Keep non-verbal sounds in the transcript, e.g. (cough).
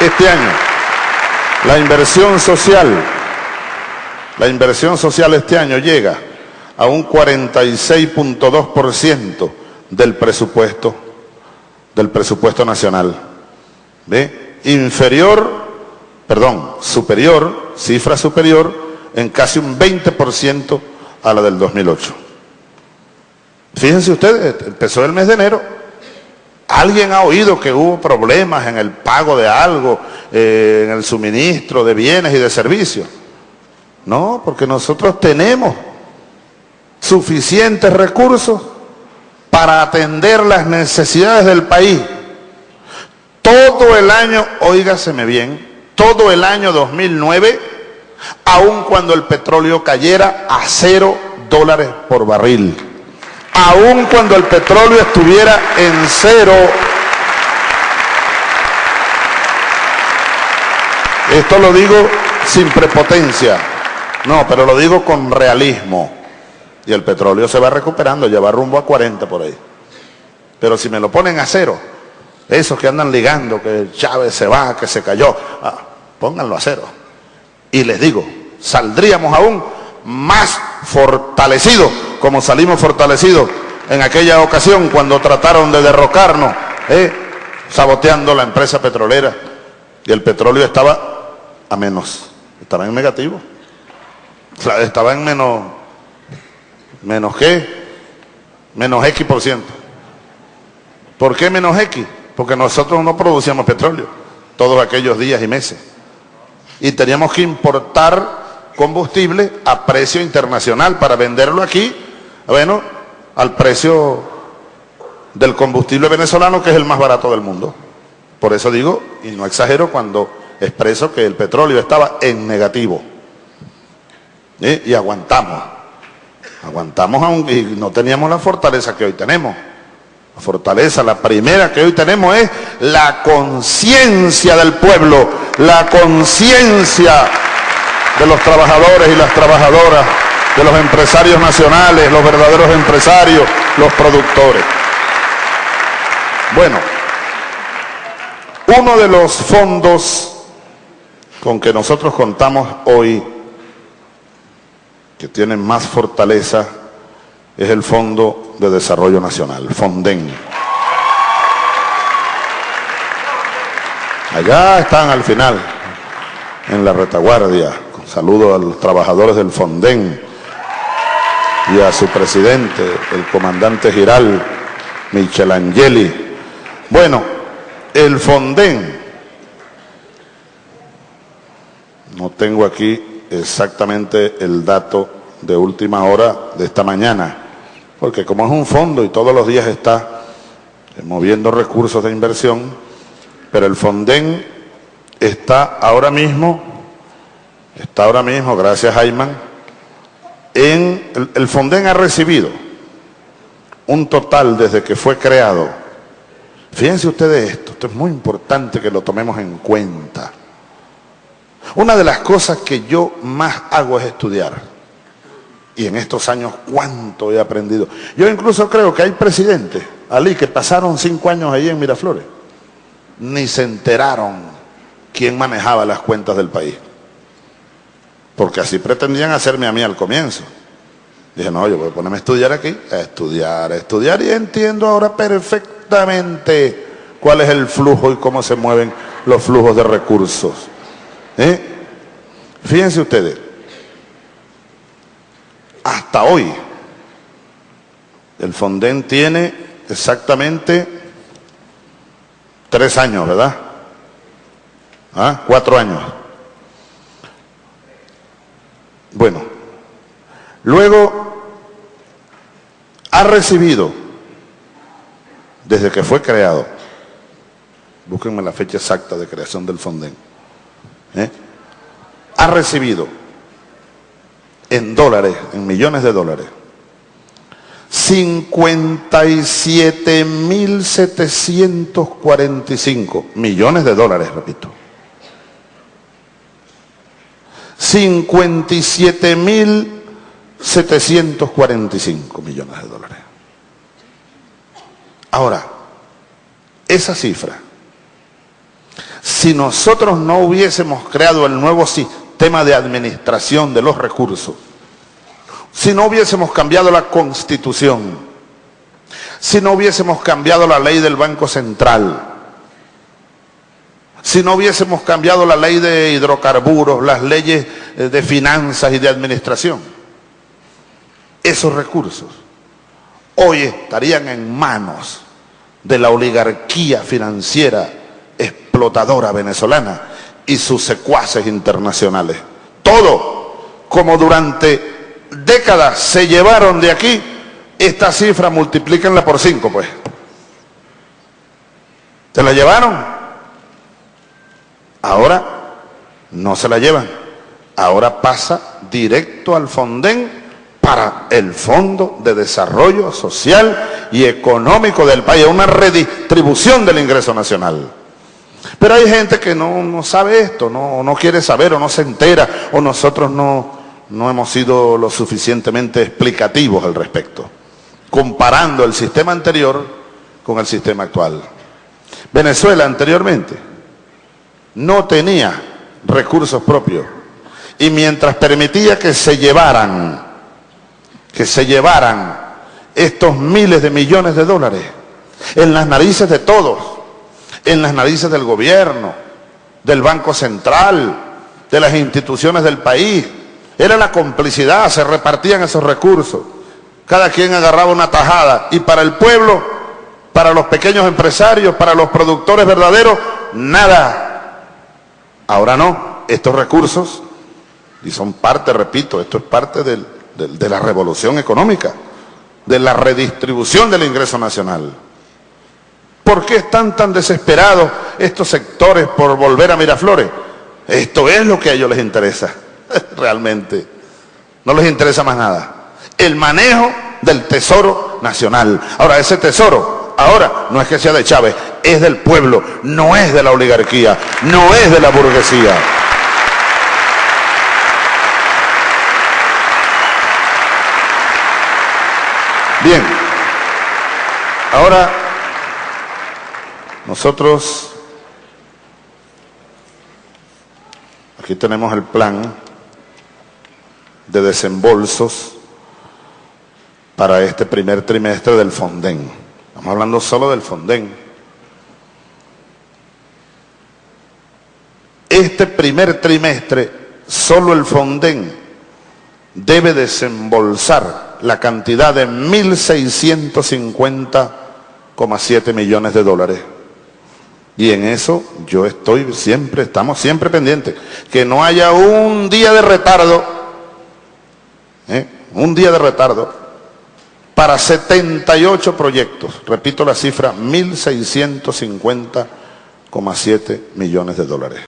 este año, la inversión social, la inversión social este año llega a un 46.2% del presupuesto, del presupuesto nacional. ¿Ve? Inferior, perdón, superior, cifra superior en casi un 20% a la del 2008. Fíjense ustedes, empezó el mes de enero. ¿Alguien ha oído que hubo problemas en el pago de algo, eh, en el suministro de bienes y de servicios? No, porque nosotros tenemos suficientes recursos para atender las necesidades del país. Todo el año, oígaseme bien, todo el año 2009, aun cuando el petróleo cayera a cero dólares por barril, aun cuando el petróleo estuviera en cero, esto lo digo sin prepotencia, no, pero lo digo con realismo. Y el petróleo se va recuperando, ya va rumbo a 40 por ahí. Pero si me lo ponen a cero, esos que andan ligando, que Chávez se va, que se cayó, ah, pónganlo a cero. Y les digo, saldríamos aún más fortalecidos, como salimos fortalecidos en aquella ocasión cuando trataron de derrocarnos, ¿eh? saboteando la empresa petrolera. Y el petróleo estaba a menos, estaba en negativo. Estaba en menos ¿Menos qué? Menos X por ciento. ¿Por qué menos X? Porque nosotros no producíamos petróleo todos aquellos días y meses. Y teníamos que importar combustible a precio internacional para venderlo aquí, bueno, al precio del combustible venezolano que es el más barato del mundo. Por eso digo, y no exagero cuando expreso que el petróleo estaba en negativo. Y aguantamos. Aguantamos aún y no teníamos la fortaleza que hoy tenemos. La fortaleza, la primera que hoy tenemos es la conciencia del pueblo, la conciencia de los trabajadores y las trabajadoras, de los empresarios nacionales, los verdaderos empresarios, los productores. Bueno, uno de los fondos con que nosotros contamos hoy que tiene más fortaleza es el Fondo de Desarrollo Nacional, FONDEN. Allá están al final, en la retaguardia. Saludo a los trabajadores del FONDEN y a su presidente, el comandante Giral, Michelangeli. Bueno, el FONDEN, no tengo aquí exactamente el dato de última hora de esta mañana, porque como es un fondo y todos los días está moviendo recursos de inversión, pero el Fonden está ahora mismo, está ahora mismo, gracias Ayman, en el, Fonden ha recibido un total desde que fue creado. Fíjense ustedes esto, esto es muy importante que lo tomemos en cuenta. Una de las cosas que yo más hago es estudiar. Y en estos años, ¿cuánto he aprendido? Yo incluso creo que hay presidentes, Ali, que pasaron cinco años ahí en Miraflores. Ni se enteraron quién manejaba las cuentas del país. Porque así pretendían hacerme a mí al comienzo. Dije, no, yo voy a ponerme a estudiar aquí, a estudiar, a estudiar y entiendo ahora perfectamente cuál es el flujo y cómo se mueven los flujos de recursos. ¿Eh? Fíjense ustedes, hasta hoy el Fonden tiene exactamente tres años, ¿verdad? ¿Ah? Cuatro años. Bueno, luego ha recibido, desde que fue creado, búsquenme la fecha exacta de creación del Fonden, ¿eh? ha recibido en dólares, en millones de dólares, 57.745 millones de dólares, repito. 57.745 millones de dólares. Ahora, esa cifra si nosotros no hubiésemos creado el nuevo sistema de administración de los recursos, si no hubiésemos cambiado la constitución, si no hubiésemos cambiado la ley del Banco Central, si no hubiésemos cambiado la ley de hidrocarburos, las leyes eh, de finanzas y de administración, esos recursos hoy estarían en manos de la oligarquía financiera explotadora venezolana y sus secuaces internacionales. Todo, como durante décadas se llevaron de aquí, esta cifra multiplíquenla por cinco, pues. ¿Se la llevaron? Ahora no se la llevan. Ahora pasa directo al Fonden para el Fondo de Desarrollo Social y Económico del país, una redistribución del ingreso nacional. Pero hay gente que no, sabe esto, no, no, quiere saber o no se entera, o nosotros no, no hemos sido lo suficientemente explicativos al respecto, comparando el sistema anterior con el sistema actual. Venezuela anteriormente no tenía recursos propios y mientras permitía que se llevaran que se llevaran estos miles de millones de dólares en las narices de todos, en las narices del gobierno, del Banco Central, de las instituciones del país. Era la complicidad, se repartían esos recursos. Cada quien agarraba una tajada y para el pueblo, para los pequeños empresarios, para los productores verdaderos, nada. Ahora no, estos recursos, y son parte, repito, esto es parte del, de, la revolución económica, de la redistribución del ingreso nacional. ¿Por qué están tan desesperados estos sectores por volver a Miraflores? Esto es lo que a ellos les interesa, (laughs) realmente. No les interesa más nada. El manejo del tesoro nacional. Ahora, ese tesoro, ahora, no es que sea de Chávez, es del pueblo, no es de la oligarquía, no es de la burguesía. Bien, ahora nosotros, aquí tenemos el plan de desembolsos para este primer trimestre del Fonden. Estamos hablando solo del Fonden. Este primer trimestre, solo el Fonden debe desembolsar la cantidad de 1.650,7 millones de dólares. Y en eso yo estoy siempre, estamos siempre pendientes. Que no haya un día de retardo, ¿eh? un día de retardo, para 78 proyectos. Repito la cifra, 1.650,7 millones de dólares.